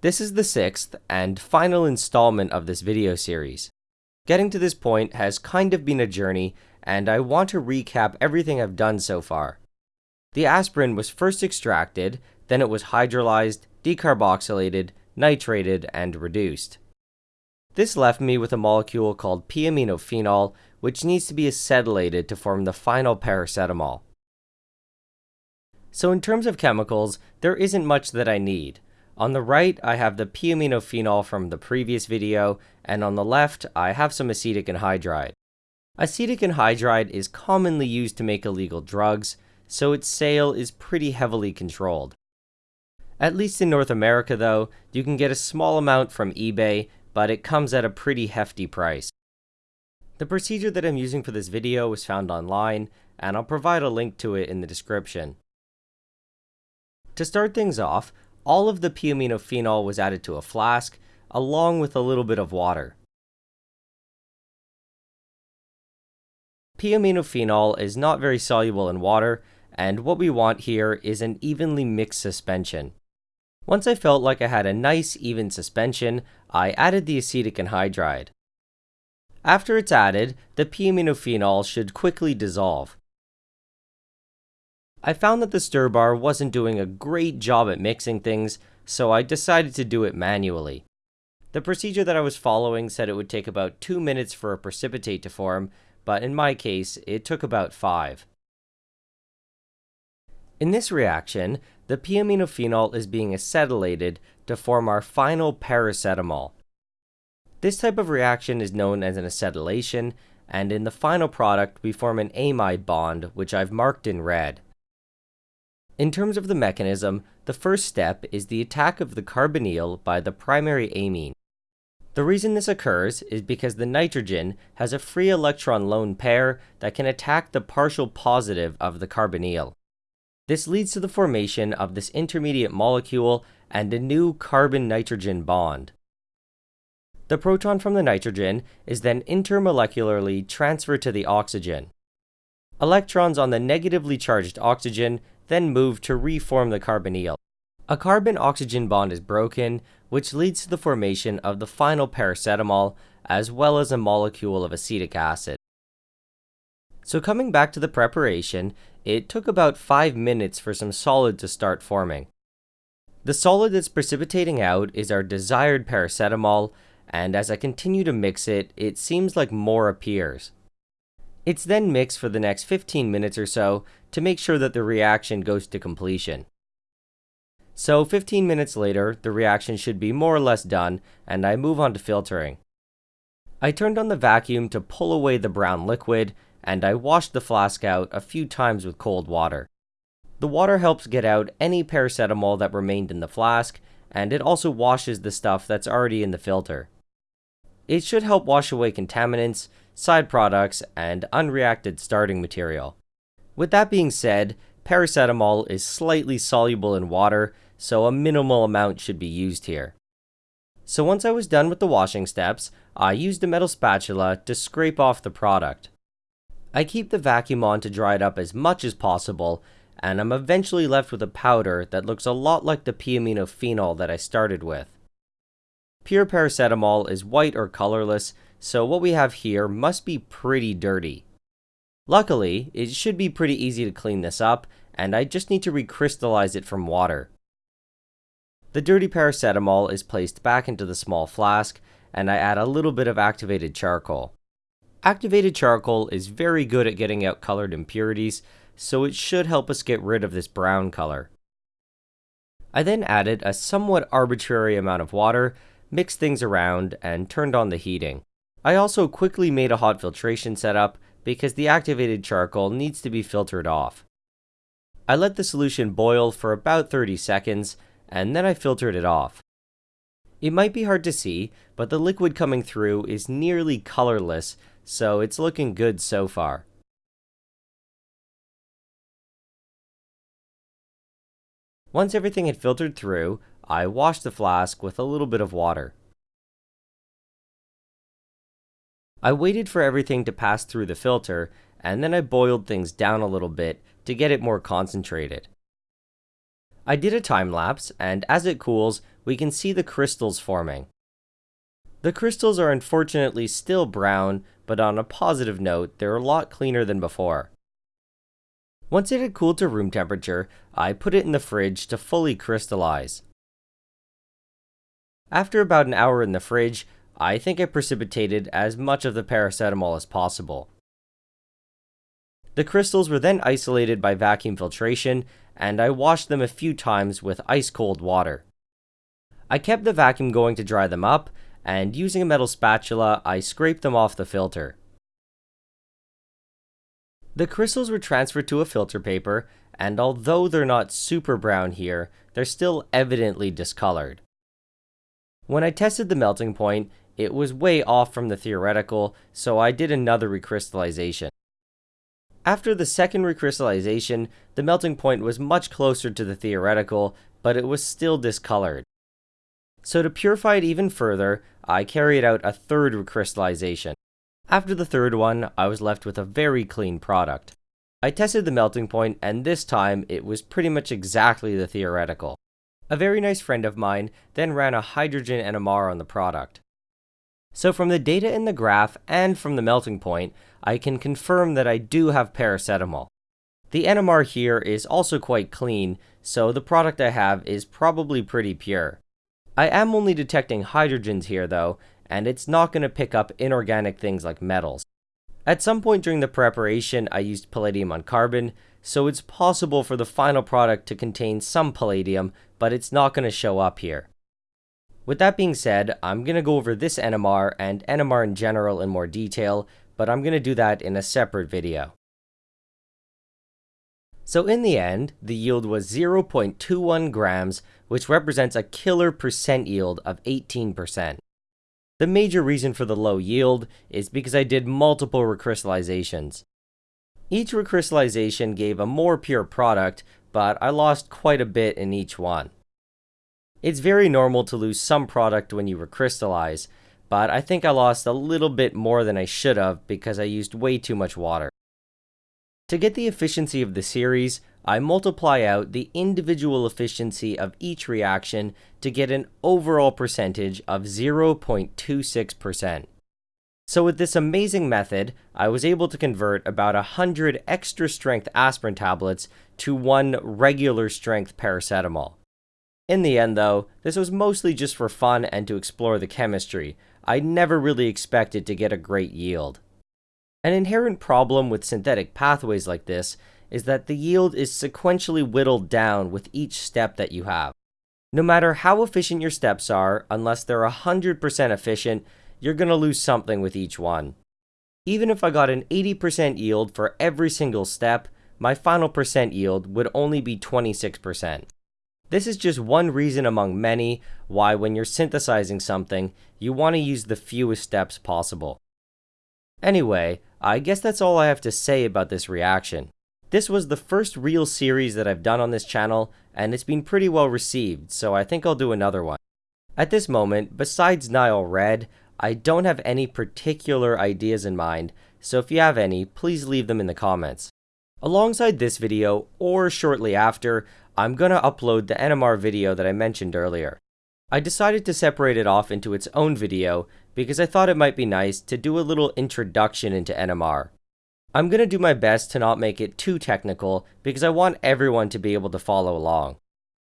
This is the sixth and final installment of this video series. Getting to this point has kind of been a journey, and I want to recap everything I've done so far. The aspirin was first extracted, then it was hydrolyzed, decarboxylated, nitrated, and reduced. This left me with a molecule called p-aminophenol, which needs to be acetylated to form the final paracetamol. So in terms of chemicals, there isn't much that I need. On the right, I have the p-aminophenol from the previous video, and on the left, I have some acetic anhydride. Acetic anhydride is commonly used to make illegal drugs, so its sale is pretty heavily controlled. At least in North America though, you can get a small amount from eBay, but it comes at a pretty hefty price. The procedure that I'm using for this video was found online, and I'll provide a link to it in the description. To start things off, all of the p-aminophenol was added to a flask, along with a little bit of water. P-aminophenol is not very soluble in water, and what we want here is an evenly mixed suspension. Once I felt like I had a nice even suspension, I added the acetic anhydride. After it's added, the p-aminophenol should quickly dissolve. I found that the stir bar wasn't doing a great job at mixing things, so I decided to do it manually. The procedure that I was following said it would take about 2 minutes for a precipitate to form, but in my case, it took about 5. In this reaction, the p-aminophenol is being acetylated to form our final paracetamol. This type of reaction is known as an acetylation, and in the final product we form an amide bond, which I've marked in red. In terms of the mechanism, the first step is the attack of the carbonyl by the primary amine. The reason this occurs is because the nitrogen has a free electron lone pair that can attack the partial positive of the carbonyl. This leads to the formation of this intermediate molecule and a new carbon-nitrogen bond. The proton from the nitrogen is then intermolecularly transferred to the oxygen. Electrons on the negatively charged oxygen then move to reform the carbonyl. A carbon-oxygen bond is broken, which leads to the formation of the final paracetamol, as well as a molecule of acetic acid. So coming back to the preparation, it took about 5 minutes for some solid to start forming. The solid that's precipitating out is our desired paracetamol, and as I continue to mix it, it seems like more appears. It's then mixed for the next 15 minutes or so to make sure that the reaction goes to completion. So 15 minutes later, the reaction should be more or less done, and I move on to filtering. I turned on the vacuum to pull away the brown liquid, and I washed the flask out a few times with cold water. The water helps get out any paracetamol that remained in the flask, and it also washes the stuff that's already in the filter. It should help wash away contaminants, side products, and unreacted starting material. With that being said, paracetamol is slightly soluble in water, so a minimal amount should be used here. So once I was done with the washing steps, I used a metal spatula to scrape off the product. I keep the vacuum on to dry it up as much as possible, and I'm eventually left with a powder that looks a lot like the p-aminophenol that I started with. Pure paracetamol is white or colorless, so what we have here must be pretty dirty. Luckily, it should be pretty easy to clean this up, and I just need to recrystallize it from water. The dirty paracetamol is placed back into the small flask, and I add a little bit of activated charcoal. Activated charcoal is very good at getting out colored impurities, so it should help us get rid of this brown color. I then added a somewhat arbitrary amount of water, mixed things around, and turned on the heating. I also quickly made a hot filtration setup because the activated charcoal needs to be filtered off. I let the solution boil for about 30 seconds, and then I filtered it off. It might be hard to see, but the liquid coming through is nearly colorless, so it's looking good so far. Once everything had filtered through, I washed the flask with a little bit of water. I waited for everything to pass through the filter, and then I boiled things down a little bit to get it more concentrated. I did a time lapse, and as it cools, we can see the crystals forming. The crystals are unfortunately still brown, but on a positive note, they're a lot cleaner than before. Once it had cooled to room temperature, I put it in the fridge to fully crystallize. After about an hour in the fridge, I think I precipitated as much of the paracetamol as possible. The crystals were then isolated by vacuum filtration, and I washed them a few times with ice cold water. I kept the vacuum going to dry them up, and using a metal spatula, I scraped them off the filter. The crystals were transferred to a filter paper, and although they're not super brown here, they're still evidently discolored. When I tested the melting point, it was way off from the theoretical, so I did another recrystallization. After the second recrystallization, the melting point was much closer to the theoretical, but it was still discolored. So to purify it even further, I carried out a third recrystallization. After the third one, I was left with a very clean product. I tested the melting point, and this time it was pretty much exactly the theoretical. A very nice friend of mine then ran a hydrogen NMR on the product. So from the data in the graph and from the melting point, I can confirm that I do have paracetamol. The NMR here is also quite clean, so the product I have is probably pretty pure. I am only detecting hydrogens here though, and it's not going to pick up inorganic things like metals. At some point during the preparation, I used palladium on carbon, so it's possible for the final product to contain some palladium, but it's not going to show up here. With that being said, I'm going to go over this NMR and NMR in general in more detail, but I'm going to do that in a separate video. So in the end, the yield was 0.21 grams, which represents a killer percent yield of 18%. The major reason for the low yield is because I did multiple recrystallizations. Each recrystallization gave a more pure product, but I lost quite a bit in each one. It's very normal to lose some product when you recrystallize, but I think I lost a little bit more than I should have because I used way too much water. To get the efficiency of the series, I multiply out the individual efficiency of each reaction to get an overall percentage of 0.26%. So with this amazing method, I was able to convert about 100 extra strength aspirin tablets to one regular strength paracetamol. In the end though, this was mostly just for fun and to explore the chemistry. I never really expected to get a great yield. An inherent problem with synthetic pathways like this is that the yield is sequentially whittled down with each step that you have. No matter how efficient your steps are, unless they're 100% efficient, you're going to lose something with each one. Even if I got an 80% yield for every single step, my final percent yield would only be 26%. This is just one reason among many why when you're synthesizing something, you want to use the fewest steps possible. Anyway, I guess that's all I have to say about this reaction. This was the first real series that I've done on this channel, and it's been pretty well received, so I think I'll do another one. At this moment, besides Nile Red, I don't have any particular ideas in mind, so if you have any, please leave them in the comments. Alongside this video, or shortly after, I'm gonna upload the NMR video that I mentioned earlier. I decided to separate it off into its own video because I thought it might be nice to do a little introduction into NMR. I'm going to do my best to not make it too technical because I want everyone to be able to follow along.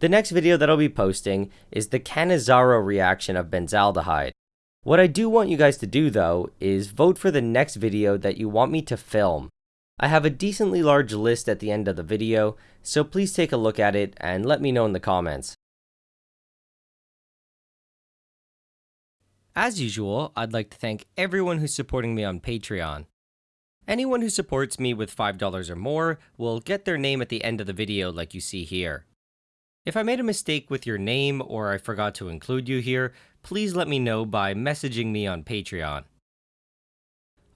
The next video that I'll be posting is the Cannizzaro reaction of benzaldehyde. What I do want you guys to do though is vote for the next video that you want me to film. I have a decently large list at the end of the video, so please take a look at it and let me know in the comments. As usual, I'd like to thank everyone who's supporting me on Patreon. Anyone who supports me with $5 or more will get their name at the end of the video like you see here. If I made a mistake with your name or I forgot to include you here, please let me know by messaging me on Patreon.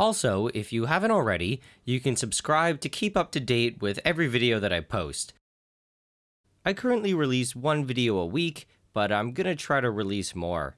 Also, if you haven't already, you can subscribe to keep up to date with every video that I post. I currently release one video a week, but I'm gonna try to release more.